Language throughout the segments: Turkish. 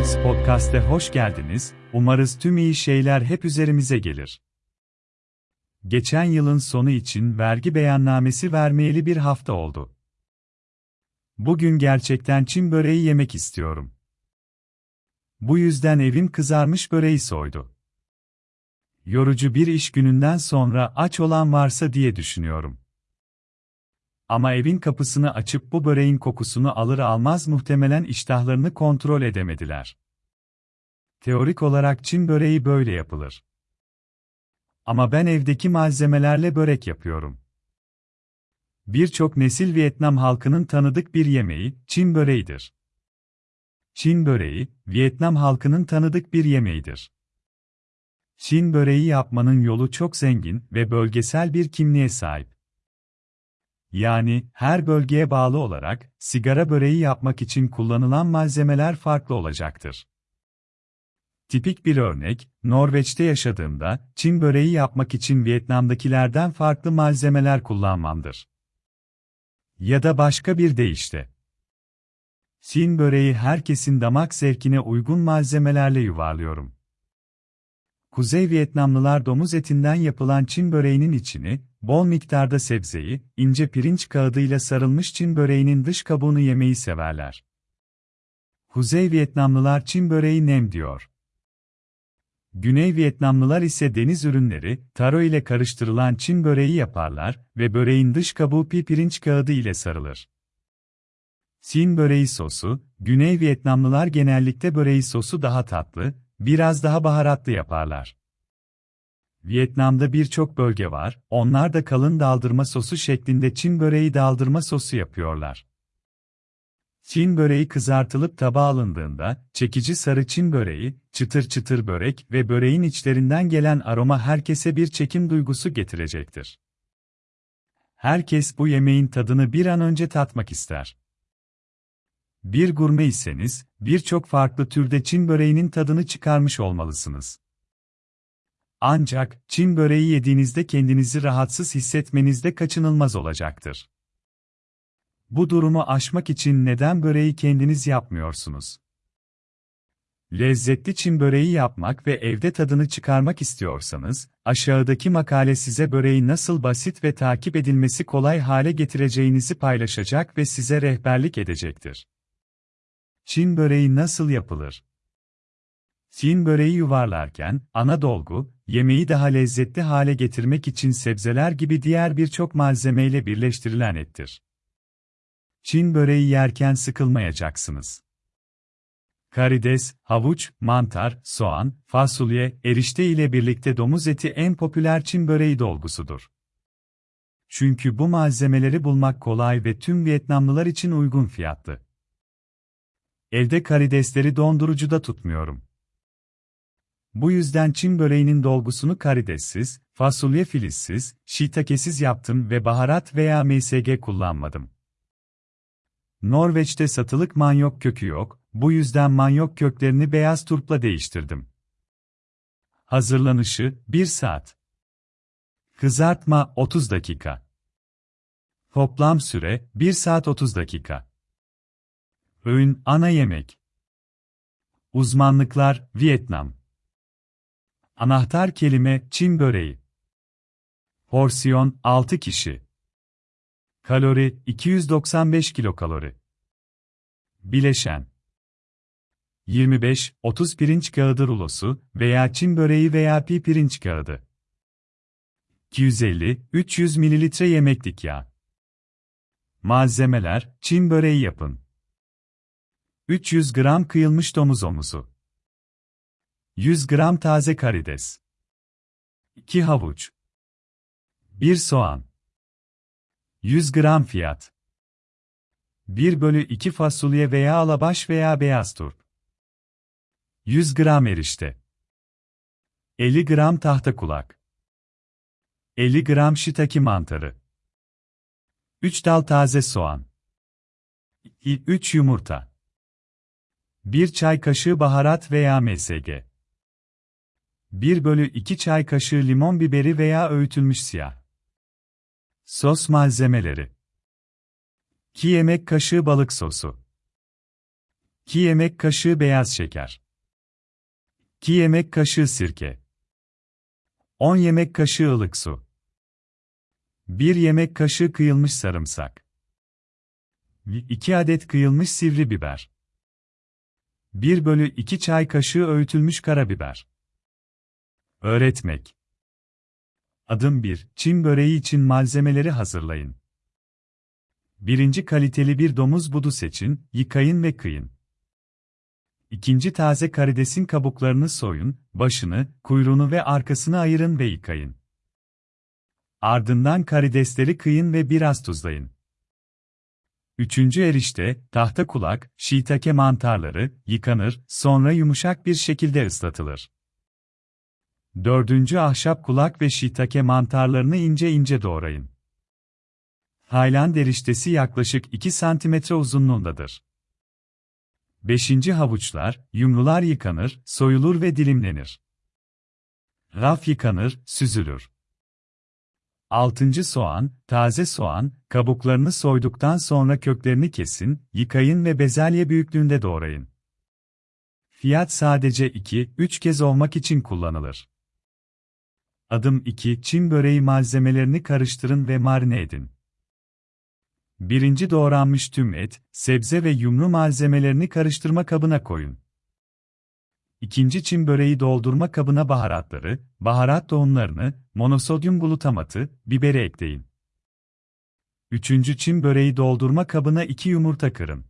Things Podcast'e hoş geldiniz. Umarız tüm iyi şeyler hep üzerimize gelir. Geçen yılın sonu için vergi beyannamesi vermeyeli bir hafta oldu. Bugün gerçekten Çin böreği yemek istiyorum. Bu yüzden evim kızarmış böreği soydu. Yorucu bir iş gününden sonra aç olan varsa diye düşünüyorum. Ama evin kapısını açıp bu böreğin kokusunu alır almaz muhtemelen iştahlarını kontrol edemediler. Teorik olarak Çin böreği böyle yapılır. Ama ben evdeki malzemelerle börek yapıyorum. Birçok nesil Vietnam halkının tanıdık bir yemeği, Çin böreğidir. Çin böreği, Vietnam halkının tanıdık bir yemeğidir. Çin böreği yapmanın yolu çok zengin ve bölgesel bir kimliğe sahip. Yani, her bölgeye bağlı olarak, sigara böreği yapmak için kullanılan malzemeler farklı olacaktır. Tipik bir örnek, Norveç'te yaşadığımda, Çin böreği yapmak için Vietnam'dakilerden farklı malzemeler kullanmamdır. Ya da başka bir deyişle. Çin böreği herkesin damak zevkine uygun malzemelerle yuvarlıyorum. Kuzey Vietnamlılar domuz etinden yapılan Çin böreğinin içini, bol miktarda sebzeyi, ince pirinç kağıdıyla sarılmış Çin böreğinin dış kabuğunu yemeyi severler. Kuzey Vietnamlılar Çin böreği nem diyor. Güney Vietnamlılar ise deniz ürünleri, taro ile karıştırılan Çin böreği yaparlar ve böreğin dış kabuğu pi pirinç kağıdı ile sarılır. Çin böreği sosu, Güney Vietnamlılar genellikle böreği sosu daha tatlı, biraz daha baharatlı yaparlar. Vietnam'da birçok bölge var, onlar da kalın daldırma sosu şeklinde Çin böreği daldırma sosu yapıyorlar. Çin böreği kızartılıp tabağa alındığında, çekici sarı Çin böreği, çıtır çıtır börek ve böreğin içlerinden gelen aroma herkese bir çekim duygusu getirecektir. Herkes bu yemeğin tadını bir an önce tatmak ister. Bir gurme iseniz, birçok farklı türde Çin böreğinin tadını çıkarmış olmalısınız. Ancak, Çin böreği yediğinizde kendinizi rahatsız hissetmenizde kaçınılmaz olacaktır. Bu durumu aşmak için neden böreği kendiniz yapmıyorsunuz? Lezzetli Çin böreği yapmak ve evde tadını çıkarmak istiyorsanız, aşağıdaki makale size böreği nasıl basit ve takip edilmesi kolay hale getireceğinizi paylaşacak ve size rehberlik edecektir. Çin böreği nasıl yapılır? Çin böreği yuvarlarken, ana dolgu, yemeği daha lezzetli hale getirmek için sebzeler gibi diğer birçok malzemeyle birleştirilen ettir. Çin böreği yerken sıkılmayacaksınız. Karides, havuç, mantar, soğan, fasulye, erişte ile birlikte domuz eti en popüler Çin böreği dolgusudur. Çünkü bu malzemeleri bulmak kolay ve tüm Vietnamlılar için uygun fiyatlı. Evde karidesleri dondurucuda tutmuyorum. Bu yüzden Çin böreğinin dolgusunu karidessiz, fasulye filizsiz, shiitakesiz yaptım ve baharat veya MSG kullanmadım. Norveç'te satılık manyok kökü yok, bu yüzden manyok köklerini beyaz turpla değiştirdim. Hazırlanışı 1 saat. Kızartma 30 dakika. Toplam süre 1 saat 30 dakika. Öğün ana yemek. Uzmanlıklar Vietnam. Anahtar kelime Çin böreği. Porsiyon 6 kişi. Kalori 295 kilokalori. Bileşen 25-30 pirinç kağıdı rulosu veya Çin böreği veya pi pirinç kağıdı. 250-300 ml yemeklik yağ. Malzemeler, Çin böreği yapın. 300 gram kıyılmış domuz omuzu. 100 gram taze karides. 2 havuç. 1 soğan. 100 gram fiyat. 1 bölü 2 fasulye veya alabaş veya beyaz turp. 100 gram erişte. 50 gram tahta kulak. 50 gram shiitake mantarı. 3 dal taze soğan. 3 yumurta. 1 çay kaşığı baharat veya MSG. 1 bölü 2 çay kaşığı limon biberi veya öğütülmüş siyah. Sos malzemeleri 2 yemek kaşığı balık sosu. 2 yemek kaşığı beyaz şeker. 2 yemek kaşığı sirke. 10 yemek kaşığı ılık su. 1 yemek kaşığı kıyılmış sarımsak. 2 adet kıyılmış sivri biber. 1 bölü 2 çay kaşığı öğütülmüş karabiber. Öğretmek. Adım 1. Çin böreği için malzemeleri hazırlayın. Birinci kaliteli bir domuz budu seçin, yıkayın ve kıyın. İkinci taze karidesin kabuklarını soyun, başını, kuyruğunu ve arkasını ayırın ve yıkayın. Ardından karidesleri kıyın ve biraz tuzlayın. Üçüncü erişte, tahta kulak, shiitake mantarları, yıkanır, sonra yumuşak bir şekilde ıslatılır. Dördüncü ahşap kulak ve shiitake mantarlarını ince ince doğrayın. Tayland eriştesi yaklaşık 2 cm uzunluğundadır. Beşinci havuçlar, yumrular yıkanır, soyulur ve dilimlenir. Raf yıkanır, süzülür. Altıncı soğan, taze soğan, kabuklarını soyduktan sonra köklerini kesin, yıkayın ve bezelye büyüklüğünde doğrayın. Fiyat sadece 2-3 kez olmak için kullanılır. Adım 2. Çin böreği malzemelerini karıştırın ve marine edin. Birinci doğranmış tüm et, sebze ve yumru malzemelerini karıştırma kabına koyun. İkinci çim böreği doldurma kabına baharatları, baharat tohumlarını, monosodyum glutamatı, biberi ekleyin. Üçüncü çim böreği doldurma kabına iki yumurta kırın.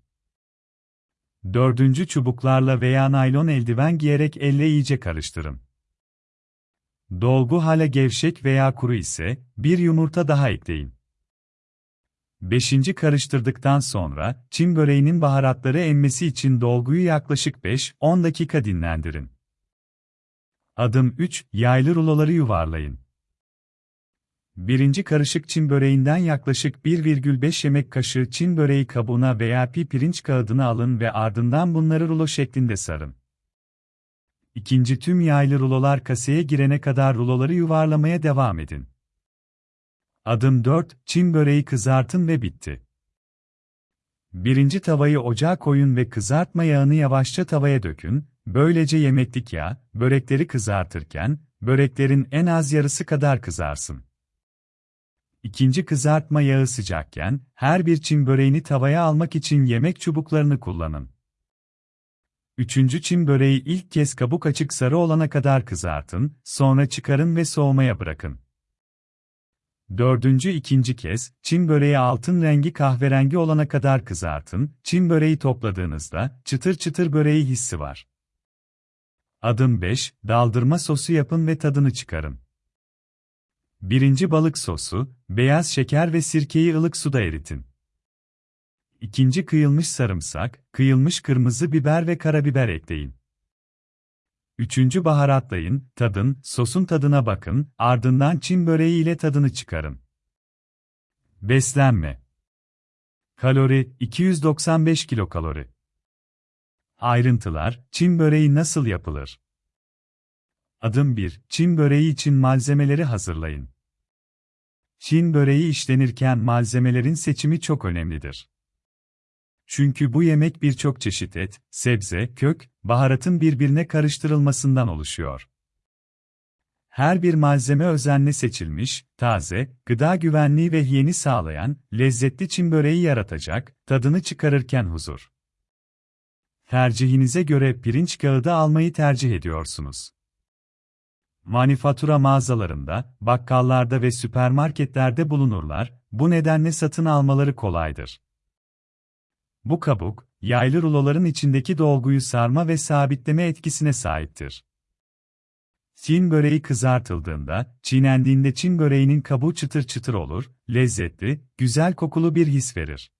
Dördüncü çubuklarla veya naylon eldiven giyerek elle iyice karıştırın. Dolgu hala gevşek veya kuru ise, bir yumurta daha ekleyin. Beşinci karıştırdıktan sonra, Çin böreğinin baharatları emmesi için dolguyu yaklaşık 5-10 dakika dinlendirin. Adım 3, yaylı ruloları yuvarlayın. Birinci karışık Çin böreğinden yaklaşık 1,5 yemek kaşığı Çin böreği kabuğuna veya pi pirinç kağıdına alın ve ardından bunları rulo şeklinde sarın. İkinci tüm yaylı rulolar kaseye girene kadar ruloları yuvarlamaya devam edin. Adım 4, Çin böreği kızartın ve bitti. Birinci tavayı ocağa koyun ve kızartma yağını yavaşça tavaya dökün, böylece yemeklik yağ, börekleri kızartırken, böreklerin en az yarısı kadar kızarsın. İkinci kızartma yağı sıcakken, her bir Çin böreğini tavaya almak için yemek çubuklarını kullanın. Üçüncü Çin böreği ilk kez kabuk açık sarı olana kadar kızartın, sonra çıkarın ve soğumaya bırakın. Dördüncü ikinci kez, Çin böreği altın rengi kahverengi olana kadar kızartın, Çin böreği topladığınızda, çıtır çıtır böreği hissi var. Adım 5, daldırma sosu yapın ve tadını çıkarın. Birinci balık sosu, beyaz şeker ve sirkeyi ılık suda eritin. İkinci kıyılmış sarımsak, kıyılmış kırmızı biber ve karabiber ekleyin. Üçüncü baharatlayın, tadın, sosun tadına bakın, ardından Çin böreği ile tadını çıkarın. Beslenme Kalori 295 kilokalori. Ayrıntılar, Çin böreği nasıl yapılır? Adım 1. Çin böreği için malzemeleri hazırlayın. Çin böreği işlenirken malzemelerin seçimi çok önemlidir. Çünkü bu yemek birçok çeşit et, sebze, kök, baharatın birbirine karıştırılmasından oluşuyor. Her bir malzeme özenle seçilmiş, taze, gıda güvenliği ve hijyeni sağlayan, lezzetli çim böreği yaratacak, tadını çıkarırken huzur. Tercihinize göre pirinç kağıdı almayı tercih ediyorsunuz. Manifatura mağazalarında, bakkallarda ve süpermarketlerde bulunurlar, bu nedenle satın almaları kolaydır. Bu kabuk, yaylı ruloların içindeki dolguyu sarma ve sabitleme etkisine sahiptir. Çin böreği kızartıldığında, çiğnendiğinde Çin böreğinin kabuğu çıtır çıtır olur, lezzetli, güzel kokulu bir his verir.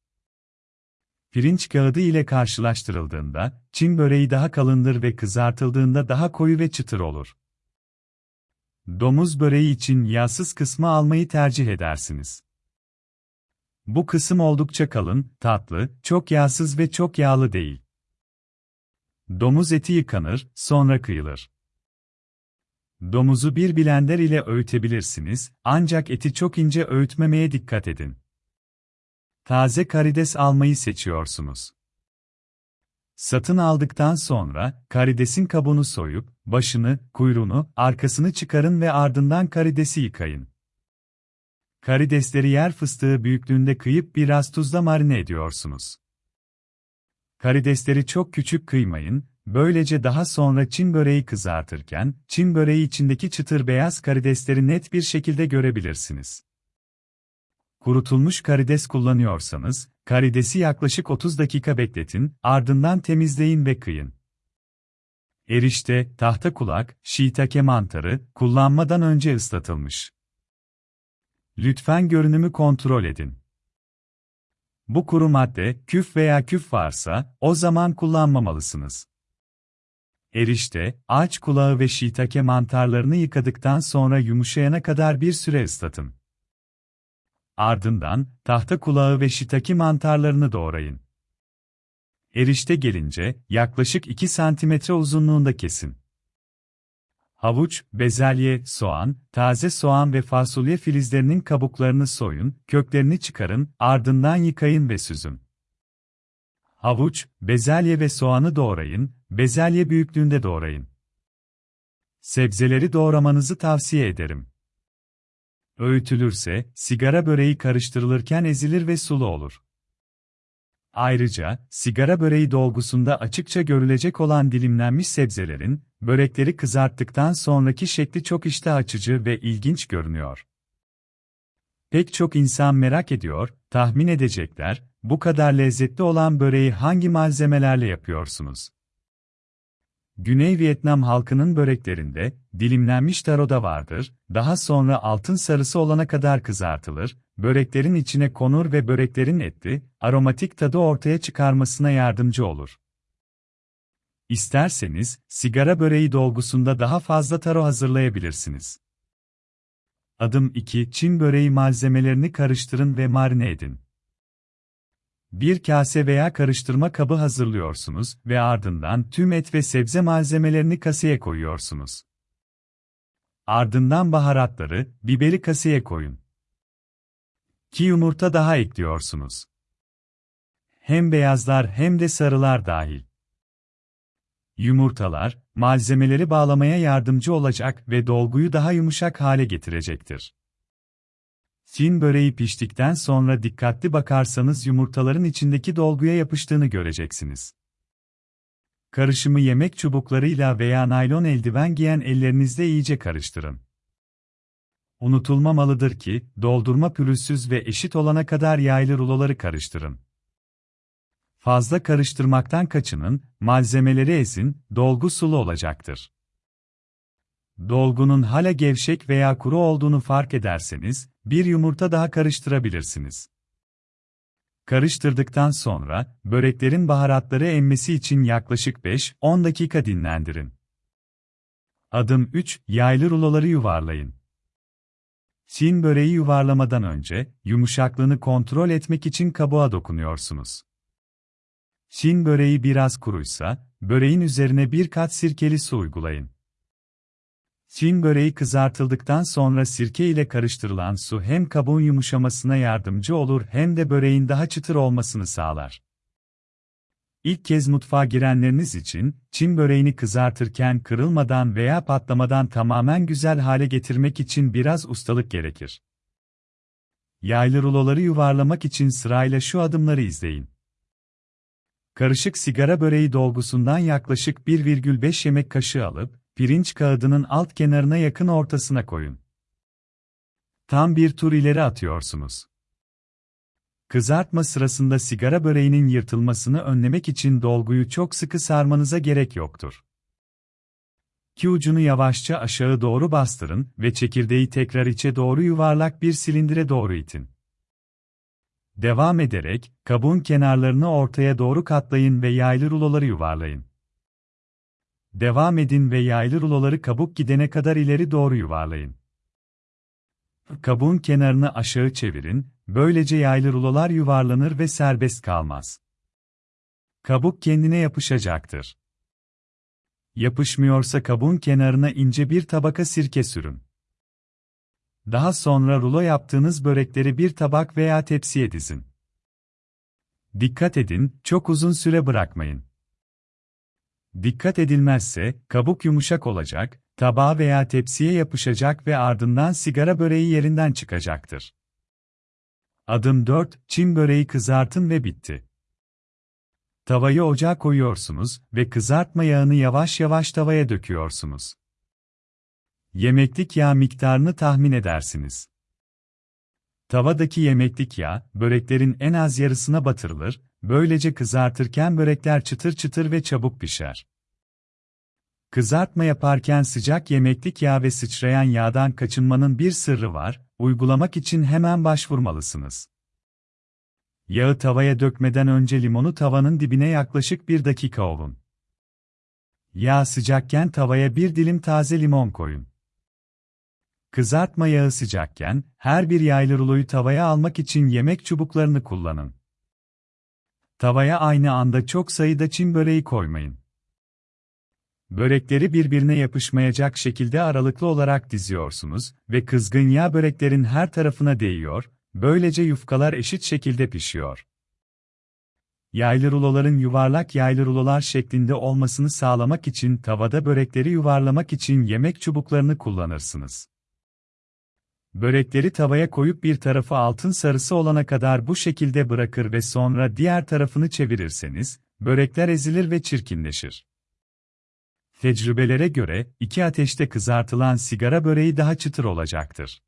Pirinç kağıdı ile karşılaştırıldığında, Çin böreği daha kalındır ve kızartıldığında daha koyu ve çıtır olur. Domuz böreği için yağsız kısmı almayı tercih edersiniz. Bu kısım oldukça kalın, tatlı, çok yağsız ve çok yağlı değil. Domuz eti yıkanır, sonra kıyılır. Domuzu bir blender ile öğütebilirsiniz, ancak eti çok ince öğütmemeye dikkat edin. Taze karides almayı seçiyorsunuz. Satın aldıktan sonra, karidesin kabuğunu soyup, başını, kuyruğunu, arkasını çıkarın ve ardından karidesi yıkayın. Karidesleri yer fıstığı büyüklüğünde kıyıp biraz tuzla marine ediyorsunuz. Karidesleri çok küçük kıymayın, böylece daha sonra Çin böreği kızartırken, Çin böreği içindeki çıtır beyaz karidesleri net bir şekilde görebilirsiniz. Kurutulmuş karides kullanıyorsanız, karidesi yaklaşık 30 dakika bekletin, ardından temizleyin ve kıyın. Erişte, tahta kulak, shiitake mantarı, kullanmadan önce ıslatılmış. Lütfen görünümü kontrol edin. Bu kuru madde, küf veya küf varsa, o zaman kullanmamalısınız. Erişte, ağaç kulağı ve shiitake mantarlarını yıkadıktan sonra yumuşayana kadar bir süre ıslatın. Ardından, tahta kulağı ve shiitake mantarlarını doğrayın. Erişte gelince, yaklaşık 2 cm uzunluğunda kesin. Havuç, bezelye, soğan, taze soğan ve fasulye filizlerinin kabuklarını soyun, köklerini çıkarın, ardından yıkayın ve süzün. Havuç, bezelye ve soğanı doğrayın, bezelye büyüklüğünde doğrayın. Sebzeleri doğramanızı tavsiye ederim. Öğütülürse, sigara böreği karıştırılırken ezilir ve sulu olur. Ayrıca, sigara böreği dolgusunda açıkça görülecek olan dilimlenmiş sebzelerin, börekleri kızarttıktan sonraki şekli çok iştah açıcı ve ilginç görünüyor. Pek çok insan merak ediyor, tahmin edecekler, bu kadar lezzetli olan böreği hangi malzemelerle yapıyorsunuz? Güney Vietnam halkının böreklerinde, dilimlenmiş taro da vardır, daha sonra altın sarısı olana kadar kızartılır, böreklerin içine konur ve böreklerin etli, aromatik tadı ortaya çıkarmasına yardımcı olur. İsterseniz, sigara böreği dolgusunda daha fazla taro hazırlayabilirsiniz. Adım 2. Çin böreği malzemelerini karıştırın ve marine edin. Bir kase veya karıştırma kabı hazırlıyorsunuz ve ardından tüm et ve sebze malzemelerini kaseye koyuyorsunuz. Ardından baharatları, biberi kaseye koyun. Ki yumurta daha ekliyorsunuz. Hem beyazlar hem de sarılar dahil. Yumurtalar, malzemeleri bağlamaya yardımcı olacak ve dolguyu daha yumuşak hale getirecektir. Çin böreği piştikten sonra dikkatli bakarsanız yumurtaların içindeki dolguya yapıştığını göreceksiniz. Karışımı yemek çubuklarıyla veya naylon eldiven giyen ellerinizle iyice karıştırın. Unutulmamalıdır ki, doldurma pürüzsüz ve eşit olana kadar yaylı ruloları karıştırın. Fazla karıştırmaktan kaçının, malzemeleri ezin, dolgu sulu olacaktır. Dolgunun hala gevşek veya kuru olduğunu fark ederseniz, bir yumurta daha karıştırabilirsiniz. Karıştırdıktan sonra, böreklerin baharatları emmesi için yaklaşık 5-10 dakika dinlendirin. Adım 3, yaylı ruloları yuvarlayın. Çin böreği yuvarlamadan önce, yumuşaklığını kontrol etmek için kabuğa dokunuyorsunuz. Çin böreği biraz kuruysa, böreğin üzerine bir kat sirkeli su uygulayın. Çin böreği kızartıldıktan sonra sirke ile karıştırılan su hem kabuğun yumuşamasına yardımcı olur hem de böreğin daha çıtır olmasını sağlar. İlk kez mutfağa girenleriniz için, Çin böreğini kızartırken kırılmadan veya patlamadan tamamen güzel hale getirmek için biraz ustalık gerekir. Yaylı ruloları yuvarlamak için sırayla şu adımları izleyin. Karışık sigara böreği dolgusundan yaklaşık 1,5 yemek kaşığı alıp, pirinç kağıdının alt kenarına yakın ortasına koyun. Tam bir tur ileri atıyorsunuz. Kızartma sırasında sigara böreğinin yırtılmasını önlemek için dolguyu çok sıkı sarmanıza gerek yoktur. Ki ucunu yavaşça aşağı doğru bastırın ve çekirdeği tekrar içe doğru yuvarlak bir silindire doğru itin. Devam ederek, kabuğun kenarlarını ortaya doğru katlayın ve yaylı ruloları yuvarlayın. Devam edin ve yaylı ruloları kabuk gidene kadar ileri doğru yuvarlayın. Kabuğun kenarını aşağı çevirin, böylece yaylı rulolar yuvarlanır ve serbest kalmaz. Kabuk kendine yapışacaktır. Yapışmıyorsa kabuğun kenarına ince bir tabaka sirke sürün. Daha sonra rulo yaptığınız börekleri bir tabak veya tepsiye dizin. Dikkat edin, çok uzun süre bırakmayın. Dikkat edilmezse, kabuk yumuşak olacak, tabağa veya tepsiye yapışacak ve ardından sigara böreği yerinden çıkacaktır. Adım 4, Çin böreği kızartın ve bitti. Tavayı ocağa koyuyorsunuz ve kızartma yağını yavaş yavaş tavaya döküyorsunuz. Yemeklik yağ miktarını tahmin edersiniz. Tavadaki yemeklik yağ, böreklerin en az yarısına batırılır, böylece kızartırken börekler çıtır çıtır ve çabuk pişer. Kızartma yaparken sıcak yemeklik yağ ve sıçrayan yağdan kaçınmanın bir sırrı var, uygulamak için hemen başvurmalısınız. Yağı tavaya dökmeden önce limonu tavanın dibine yaklaşık bir dakika ovun. Yağ sıcakken tavaya bir dilim taze limon koyun. Kızartma yağı sıcakken, her bir yaylı ruloyu tavaya almak için yemek çubuklarını kullanın. Tavaya aynı anda çok sayıda çim böreği koymayın. Börekleri birbirine yapışmayacak şekilde aralıklı olarak diziyorsunuz ve kızgın yağ böreklerin her tarafına değiyor, böylece yufkalar eşit şekilde pişiyor. Yaylı ruloların yuvarlak yaylı rulolar şeklinde olmasını sağlamak için tavada börekleri yuvarlamak için yemek çubuklarını kullanırsınız. Börekleri tavaya koyup bir tarafı altın sarısı olana kadar bu şekilde bırakır ve sonra diğer tarafını çevirirseniz, börekler ezilir ve çirkinleşir. Tecrübelere göre, iki ateşte kızartılan sigara böreği daha çıtır olacaktır.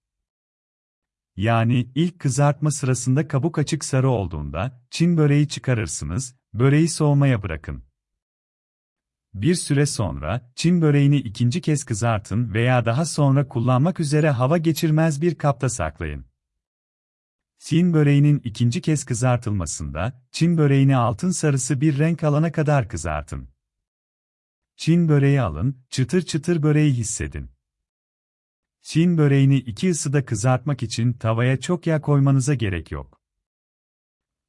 Yani ilk kızartma sırasında kabuk açık sarı olduğunda, Çin böreği çıkarırsınız, böreği soğumaya bırakın. Bir süre sonra, Çin böreğini ikinci kez kızartın veya daha sonra kullanmak üzere hava geçirmez bir kapta saklayın. Çin böreğinin ikinci kez kızartılmasında, Çin böreğini altın sarısı bir renk alana kadar kızartın. Çin böreği alın, çıtır çıtır böreği hissedin. Çin böreğini iki ısıda kızartmak için tavaya çok yağ koymanıza gerek yok.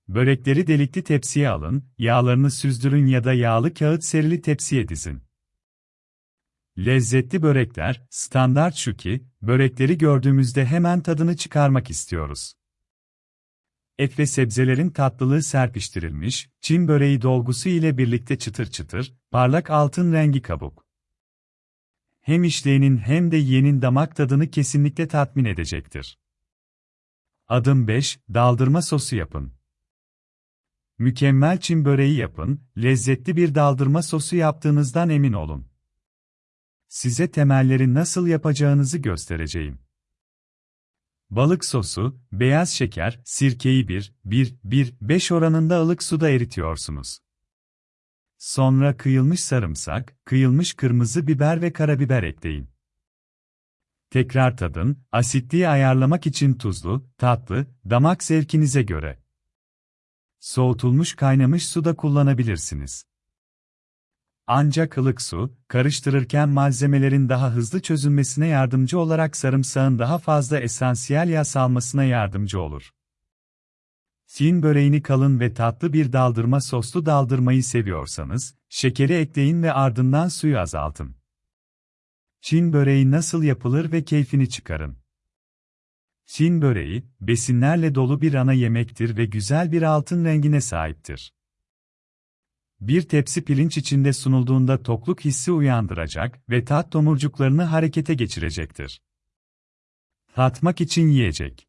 Börekleri delikli tepsiye alın, yağlarını süzdürün ya da yağlı kağıt serili tepsiye dizin. Lezzetli börekler, standart şu ki, börekleri gördüğümüzde hemen tadını çıkarmak istiyoruz. Et ve sebzelerin tatlılığı serpiştirilmiş, Çin böreği dolgusu ile birlikte çıtır çıtır, parlak altın rengi kabuk. Hem işleyenin hem de yiyenin damak tadını kesinlikle tatmin edecektir. Adım 5, daldırma sosu yapın. Mükemmel Çin böreği yapın, lezzetli bir daldırma sosu yaptığınızdan emin olun. Size temelleri nasıl yapacağınızı göstereceğim. Balık sosu, beyaz şeker, sirkeyi 1, 1, 1, 5 oranında ılık suda eritiyorsunuz. Sonra kıyılmış sarımsak, kıyılmış kırmızı biber ve karabiber ekleyin. Tekrar tadın, asitliği ayarlamak için tuzlu, tatlı, damak zevkinize göre. Soğutulmuş kaynamış su da kullanabilirsiniz. Ancak ılık su, karıştırırken malzemelerin daha hızlı çözülmesine yardımcı olarak sarımsağın daha fazla esansiyel yağ salmasına yardımcı olur. Çin böreğini kalın ve tatlı bir daldırma soslu daldırmayı seviyorsanız, şekeri ekleyin ve ardından suyu azaltın. Çin böreği nasıl yapılır ve keyfini çıkarın. Çin böreği, besinlerle dolu bir ana yemektir ve güzel bir altın rengine sahiptir. Bir tepsi pirinç içinde sunulduğunda tokluk hissi uyandıracak ve tat tomurcuklarını harekete geçirecektir. Tatmak için yiyecek.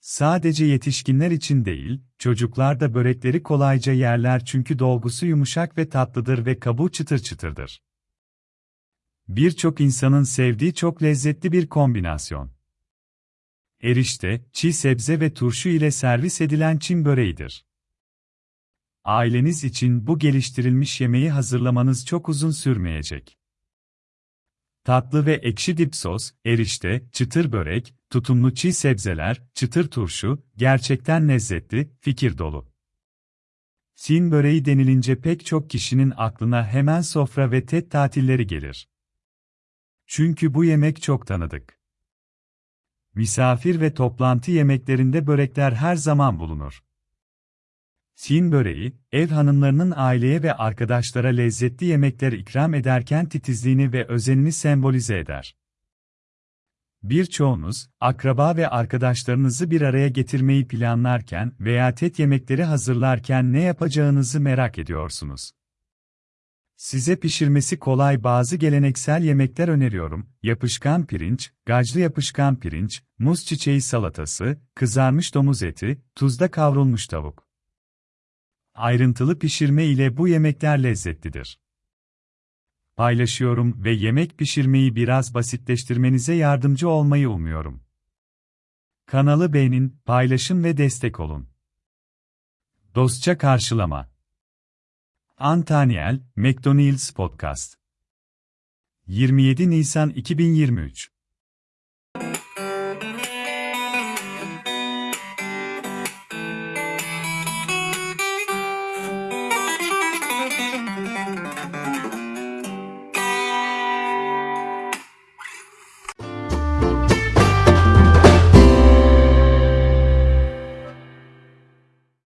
Sadece yetişkinler için değil, çocuklar da börekleri kolayca yerler çünkü dolgusu yumuşak ve tatlıdır ve kabuğu çıtır çıtırdır. Birçok insanın sevdiği çok lezzetli bir kombinasyon. Erişte, çiğ sebze ve turşu ile servis edilen Çin böreğidir. Aileniz için bu geliştirilmiş yemeği hazırlamanız çok uzun sürmeyecek. Tatlı ve ekşi dip sos, erişte, çıtır börek, tutumlu çiğ sebzeler, çıtır turşu, gerçekten lezzetli, fikir dolu. Çin böreği denilince pek çok kişinin aklına hemen sofra ve tet tatilleri gelir. Çünkü bu yemek çok tanıdık. Misafir ve toplantı yemeklerinde börekler her zaman bulunur. Çin böreği, ev hanımlarının aileye ve arkadaşlara lezzetli yemekler ikram ederken titizliğini ve özenini sembolize eder. Birçoğunuz, akraba ve arkadaşlarınızı bir araya getirmeyi planlarken veya tet yemekleri hazırlarken ne yapacağınızı merak ediyorsunuz. Size pişirmesi kolay bazı geleneksel yemekler öneriyorum. Yapışkan pirinç, gaclı yapışkan pirinç, muz çiçeği salatası, kızarmış domuz eti, tuzda kavrulmuş tavuk. Ayrıntılı pişirme ile bu yemekler lezzetlidir. Paylaşıyorum ve yemek pişirmeyi biraz basitleştirmenize yardımcı olmayı umuyorum. Kanalı beğenin, paylaşın ve destek olun. Dostça karşılama Antaniel, McDonald's Podcast 27 Nisan 2023